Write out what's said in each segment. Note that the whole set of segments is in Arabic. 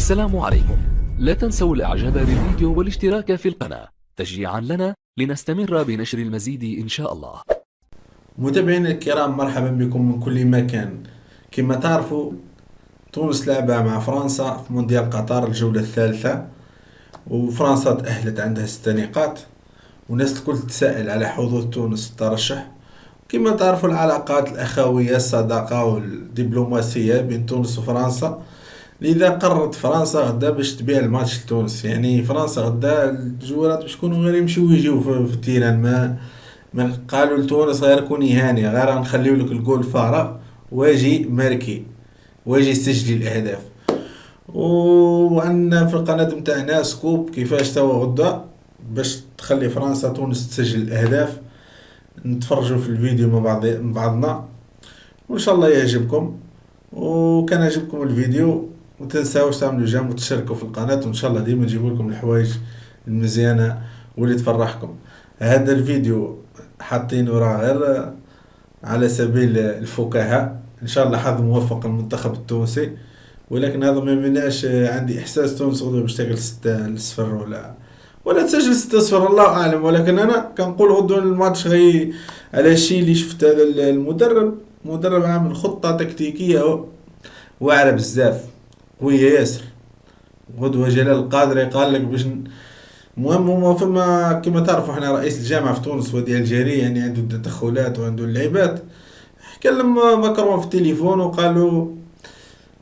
السلام عليكم. لا تنسوا الإعجاب بالفيديو والاشتراك في القناة. تشجيعا لنا لنستمر بنشر المزيد إن شاء الله. متابعينا الكرام مرحبا بكم من كل مكان. كما تعرفوا تونس لعبة مع فرنسا في مونديال قطر الجولة الثالثة وفرنسا تأهلت عندها ستة نقاط والناس الكل تسائل على حظوظ تونس الترشح. كما تعرفوا العلاقات الأخوية الصداقة والدبلوماسية بين تونس وفرنسا لذا قررت فرنسا غدا باش تبيع الماتش لتونس. يعني فرنسا غدا ال joueurs باش يكونوا غير يمشيو ويجيو في, ال terrain. ما ما قالوا لتونس غير كوني هاني غير نخليو لك الجول فارغ واجي marquer. واجي سجلي الأهداف. وعندنا في القناة متاعنا scoop كيفاش توا غدا باش تخلي فرنسا تونس تسجل الأهداف. نتفرجوا في الفيديو مع بعض بعضنا. وإن شاء الله يعجبكم. وكان عجبكم الفيديو. وتنساوش تعملوا جيم وتشاركوا في القناة وإن شاء الله ديما نجيب لكم الحوايج المزيانة واللي تفرحكم. هذا الفيديو حاطينه راه غير على سبيل الفكاهة إن شاء الله حظ موفق المنتخب التونسي. ولكن هذا ما يمنعش عندي إحساس تونس غدوة باش تاكل ستة صفر ولا ولا تسجل ستة صفر الله أعلم. ولكن أنا كنقول غدوة الماتش غي على الشيء اللي شفت هذا المدرب مدرب عامل خطة تكتيكية واعرة بزاف. قوية ياسر. غدوة جلال القادري قال لك باش المهم هما فما كما تعرفوا إحنا رئيس الجامعة في تونس ودي الجاري يعني عنده التدخلات وعنده اللعيبات. كلم ماكرون في التليفون وقالوا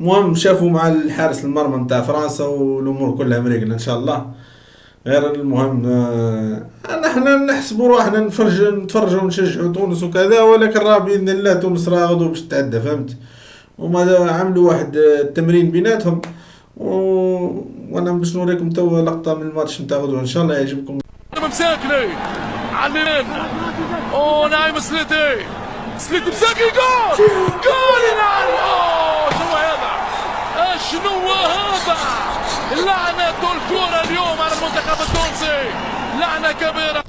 المهم شافوا مع الحارس المرمى نتاع فرنسا والأمور كلها مريقله إن شاء الله. غير المهم آه إحنا نحسبوا روحنا نفرج نتفرجوا ونشجعوا تونس وكذا ولكن راه بإذن الله تونس راه غدو باش تعدى فهمت؟ وما عملوا واحد التمرين بيناتهم. و... وأنا باش نوريكم توا لقطة من الماتش نتاع غدوة. إن شاء الله يعجبكم. مساكني. علي أو نايم سليتي. سليتي مساكي جول! جول ينعل شنو هذا؟ شنو هذا؟ لعنة الكرة اليوم على المنتخب التونسي. لعنة كبيرة.